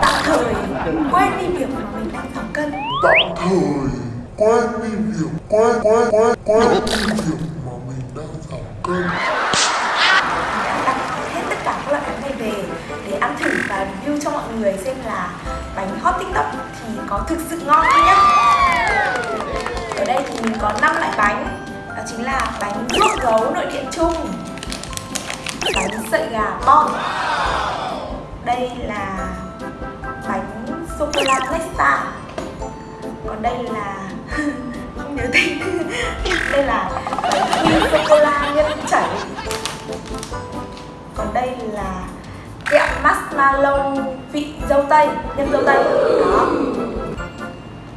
tạm thời quên đi việc mà mình đang giảm cân tạm thời quên đi việc quên quên quên quên đi việc mà mình đang giảm cân đã hết tất cả các loại bánh này về để ăn thử và review cho mọi người xem là bánh hot tiktok thì có thực sự ngon không nhá? ở đây thì mình có 5 loại bánh đó chính là bánh ruốc gấu nội địa chung bánh sợi gà bon đây là bánh sô cô la nesta còn đây là không nhớ tên. Đây là bánh sô cô la nhân chảy. Còn đây là kẹo marshmallow vị dâu tây, nhân dâu tây. Đó.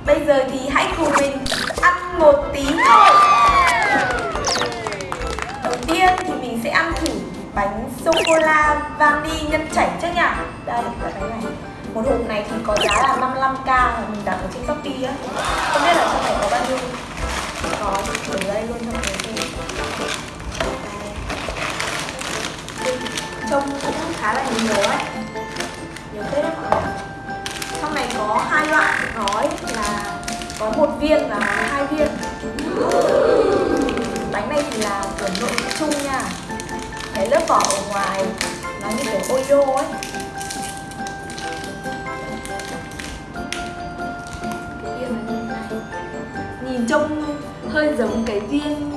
Bây giờ thì hãy cùng mình ăn một tí thôi. Đầu tiên thì mình sẽ ăn thử bánh sô cô la vani nhân chảy chắc nhỉ? Đây là bánh này. Một hộp này thì có giá là 55k mà mình đặt ở trên shopee á. Không biết là trong này có bao nhiêu? Có, ở đây luôn trong này. Người Đây. trông cũng khá là nhiều ấy. Nhiều tết đấy mọi người trong này có hai loại gói là có một viên và hai viên. Bánh này thì là chuẩn nội chung nha cái lớp vỏ ở ngoài nó như kiểu oyo ấy. Cái viên nó như này nhìn trông hơi giống cái viên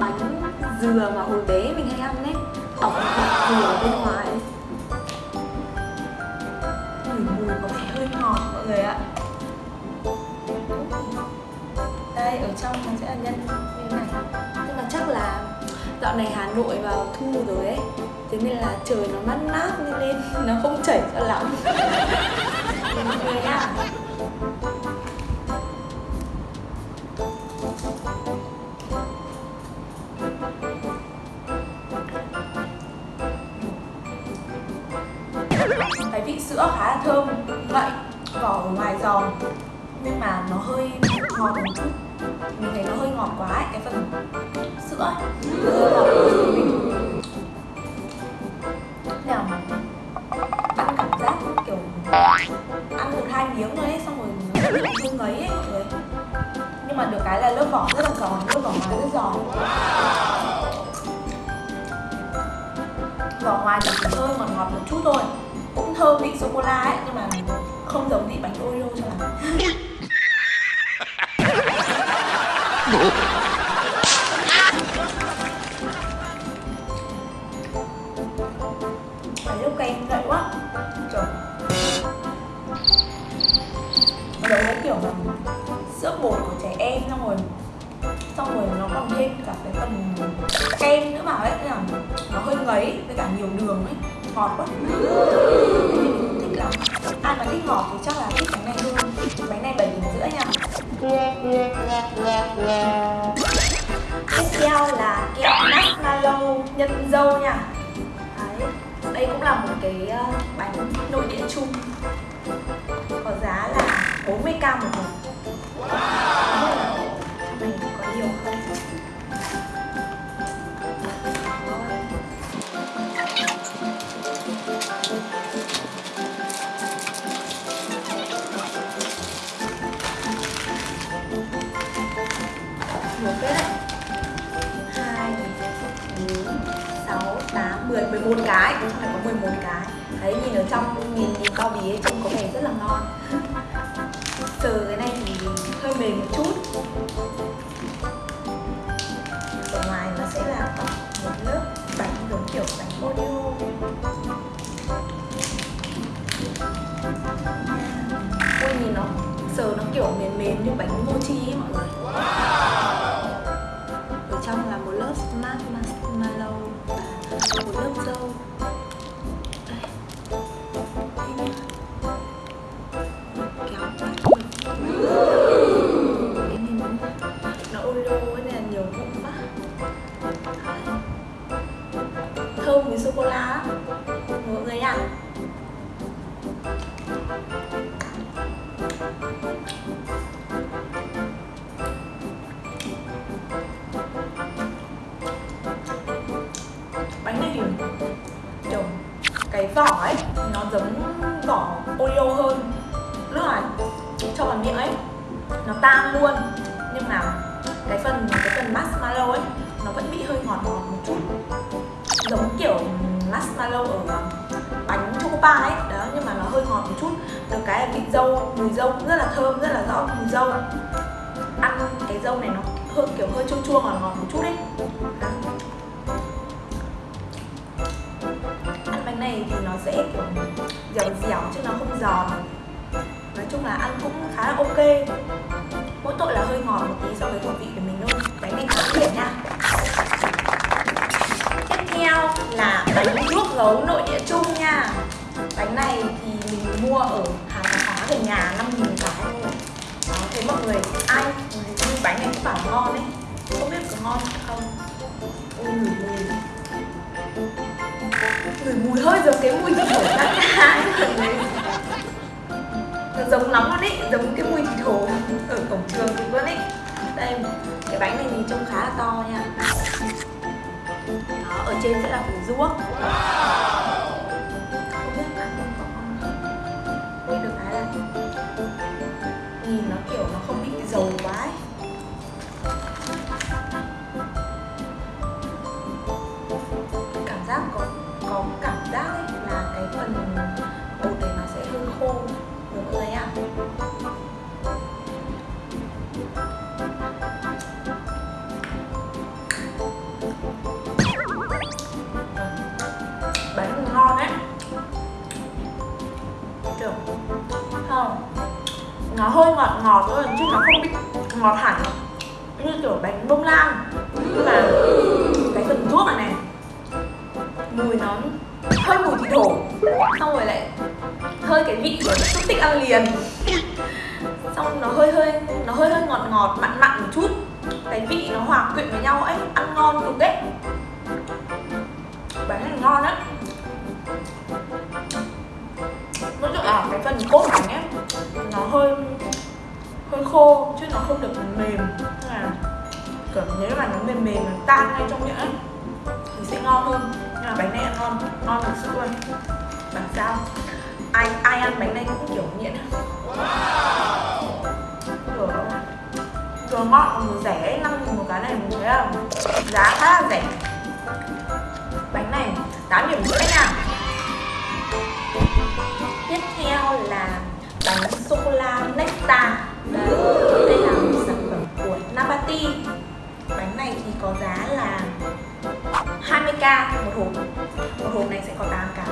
bánh dừa mà hồi bé mình hay ăn ấy. Ỏng hạt dừa bên ngoài mùi mùi có vẻ hơi ngọt mọi người ạ. Đây, ở trong nó sẽ là nhân như này. Nhưng mà chắc là dạo này Hà Nội vào thu rồi ấy. Thế nên là trời nó mát mát nên, nên nó không chảy cho lắm. Mọi người cái vị sữa khá là thơm vậy vỏ ở ngoài giòn. Nhưng mà nó hơi ngọt một chút mình thấy nó hơi ngọt quá ấy, cái phần sữa ấy. Hơi ngọt của mình nào ăn cảm giác kiểu ăn một hai miếng thôi ấy xong rồi không ngấy ấy mọi người nhưng mà được cái là lớp vỏ rất là giòn lớp vỏ ngoài rất giòn. Vỏ ngoài thì chỉ hơi ngọt ngọt một chút thôi. Cũng thơm vị sô cô la ấy nhưng mà không giống vị bánh Oreo cho lắm. trẻ em, xong rồi xong rồi nó còn thêm cả cái phần kem nữa vào ấy là nó hơi ngấy với cả nhiều đường ấy, ngọt quá. Mình thích lắm. Ai mà thích ngọt thì chắc là thích bánh này hơn. Bánh này bảy điểm rưỡi nha. Tiếp theo là kẹo marshmallow nhân dâu nha. Đấy. đây cũng là một cái ờ, bánh nội địa chung. Có giá là 40k một hộp. 11 cái cũng phải có 11 cái. Thấy nhìn ở trong, nhìn nhìn bao bì ấy trông có vẻ rất là ngon. Sờ cái này thì hơi mềm một chút. Ở ngoài nó sẽ là một lớp bánh giống kiểu bánh audio ôi, nhìn nó sờ nó kiểu mềm mềm như bánh mochi ấy, mọi người. Giống vỏ Oreo hơn. Lúc là cho vào miệng ấy, nó tan luôn. Nhưng mà cái phần cái phần marshmallow ấy, nó vẫn bị hơi ngọt ngọt một chút. Giống kiểu marshmallow ở à, bánh choco pie ấy. Đó, nhưng mà nó hơi ngọt một chút. Được cái là vị dâu, mùi dâu cũng rất là thơm, rất là rõ mùi dâu ăn cái dâu này nó hơi, kiểu hơi chua chua ngọt ngọt một chút đấy đó. ăn bánh này thì nó sẽ, kiểu dẻo dẻo chứ nó không giòn. Nói chung là ăn cũng khá là ok. Mỗi tội là hơi ngọt một tí so với khẩu vị của mình thôi. Bánh này khá điểm nha. Tiếp theo là bánh nước gấu nội địa chung nha. Bánh này thì mình mua ở hàng tạp hóa nhà 5 nghìn cái thôi. Đó mọi người ai như bánh này cũng bảo ngon đấy không biết có ngon không? Ui mùi ngửi mùi hơi giống cái mùi thịt hổ cắt cá nó giống lắm luôn ý, giống cái mùi thịt hổ ở cổng trường luôn ý. Đây, cái bánh này thì trông khá là to nha. Đó, ở trên sẽ là phần ruốc. wow. Ngọt thôi, chứ nó không bị ngọt hẳn. Như kiểu bánh bông lan nhưng mà cái phần thuốc này này, mùi nó hơi mùi thịt hổ xong rồi lại hơi cái vị của xúc tích ăn liền. Xong nó hơi hơi, nó hơi hơi ngọt ngọt, mặn mặn một chút. Cái vị nó hòa quyện với nhau ấy, ăn ngon cực đấy. Bánh này ngon đấy. nói chung là cái phần cốt bánh ấy, nó hơi hơi khô, chứ nó không được mềm Nên là kiểu nếu mà nó mềm mềm, nó tan ngay trong miệng ấy. Thì sẽ ngon hơn. Nhưng mà bánh này ăn ngon ngon thật sự luôn. Bảo sao? Ai ai ăn bánh này cũng kiểu nghiện vừa vừa ngon vừa rẻ năm nghìn một cái này mình thấy là giá khá là rẻ. Bánh này 8 điểm rưỡi nha. Tiếp theo là bánh sô cô la Nectar đây là một sản phẩm của Nabati. Bánh này thì có giá là 20k một hộp. Một hộp này sẽ có 8 cái.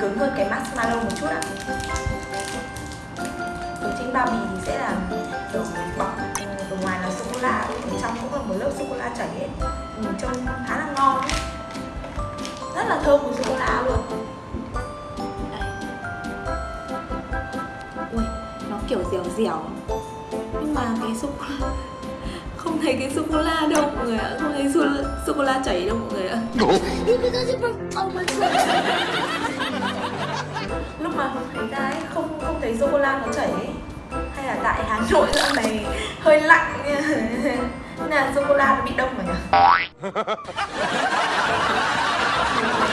Cứng cứng hơn cái marshmallow một chút ạ ở trên bao bì thì sẽ là kiểu bọc ừ, ở ngoài là sô cô la ở trong cũng là một lớp sô cô la chảy hết nhìn trông khá là ngon ấy. rất là thơm của sô cô la luôn Đây. ui, nó kiểu dẻo dẻo nhưng mà cái sô cô la không thấy cái sô cô la đâu mọi người ạ. Không thấy sô, sô cô la chảy đâu mọi người ạ. Lúc mà thấy ra ấy không không thấy sô cô la nó chảy ấy. Hay là tại Hà Nội dạo này hơi lạnh Nên là sô cô la nó bị đông rồi nhỉ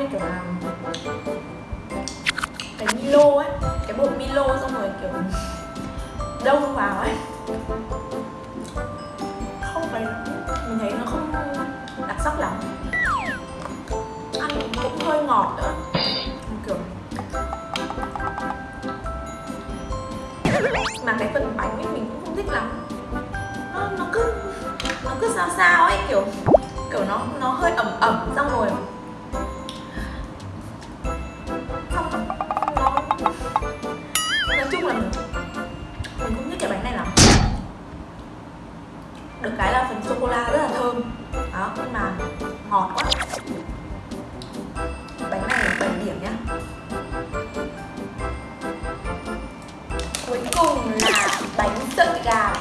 như kiểu là cái Milo ấy cái bột Milo xong rồi kiểu đông vào ấy. Không phải mình thấy nó không đặc sắc lắm. Ăn cũng hơi ngọt nữa. Kiểu mà cái phần bánh ấy mình cũng không thích lắm. Nó, nó cứ nó cứ sao sao ấy kiểu kiểu nó nó hơi ẩm ẩm xong rồi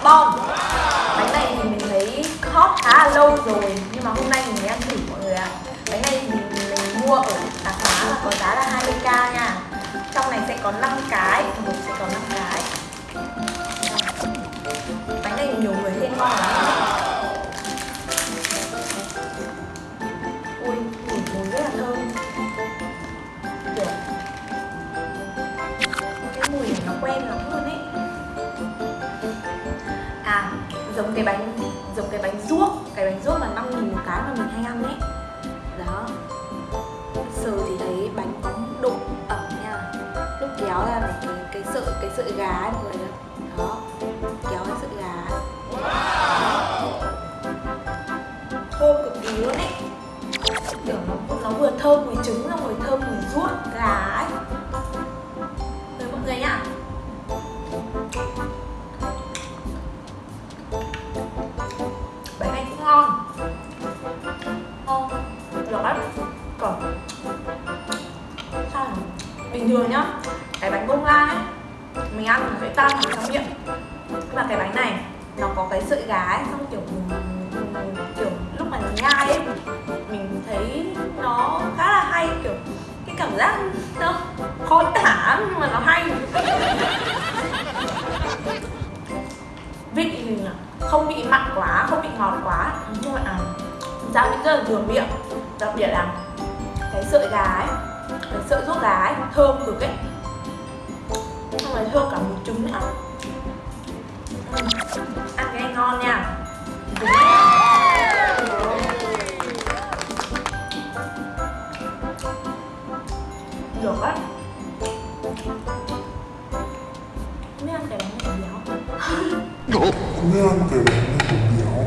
bom Bánh này thì mình thấy hot khá là lâu rồi Nhưng mà hôm nay mình mới ăn thử mọi người ạ. À. Bánh này thì mình, mình mua ở tạp hóa là có giá là 20k nha. Trong này sẽ có 5 cái, một sẽ có 5 cái. Bánh này nhiều người khen ngon lắm. Cái bánh giống cái bánh ruốc Cái bánh ruốc mà 5 nghìn một cái mà mình hay ăn ấy. Đó. Sờ thì thấy bánh có độ ẩm nha. Lúc kéo ra này cái, cái sợi cái sợi gà ấy mọi người Đó. Kéo cái sợi gà. Thơm cực kỳ luôn ấy. Kiểu nó nó vừa thơm mùi trứng xong rồi thơm ăn trong miệng và mà cái bánh này nó có cái sợi gà ấy xong kiểu kiểu lúc mà nó nhai ấy mình thấy nó khá là hay kiểu cái cảm giác nó khó tả nhưng mà nó hay. Vị thì không bị mặn quá không bị ngọt quá nhưng mà à, gia vị rất là vừa miệng. Đặc biệt là cái sợi gà ấy cái sợi ruốc gà ấy thơm cực ấy chín cả mùi nữa ăn cái này ngon nha. Được á. Mấy ăn cái bánh này béo Mấy ăn cái bánh này béo?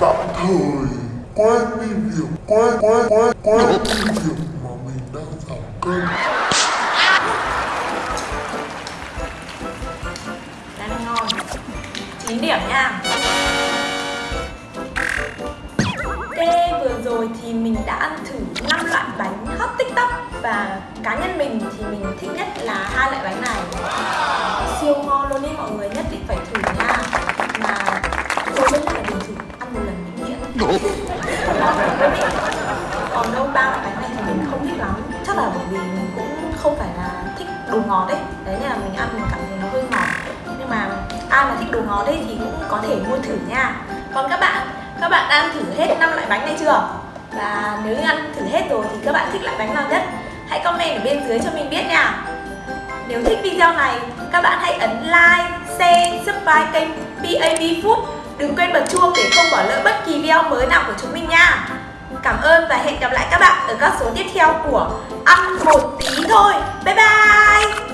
Tạm thời, quên đi việc, quên quên quên quên đi việc mà mình đang giảm cân điểm nha. Ok, vừa rồi thì mình đã ăn thử 5 loại bánh hot tiktok Và cá nhân mình thì mình thích nhất là hai loại bánh này. Siêu ngon luôn ý mọi người nhất định phải thử nha. Mà tôi rất là bình thử ăn một lần luôn ý. Còn đâu ba loại bánh này thì mình không thích lắm. Chắc là bởi vì mình cũng không phải là thích đồ ngọt đấy Đấy nên là mình ăn mình cảm thấy nó hơi ngọt nhưng mà ai mà thích đồ ngọt ấy thì cũng có thể mua thử nha. Còn các bạn, các bạn đang ăn thử hết 5 loại bánh này chưa? Và nếu như ăn thử hết rồi thì các bạn thích loại bánh nào nhất? Hãy comment ở bên dưới cho mình biết nha. Nếu thích video này, các bạn hãy ấn like, share, subscribe kênh PAB Food. Đừng quên bật chuông để không bỏ lỡ bất kỳ video mới nào của chúng mình nha. Cảm ơn và hẹn gặp lại các bạn ở các số tiếp theo của Ăn một tí thôi. Bye bye!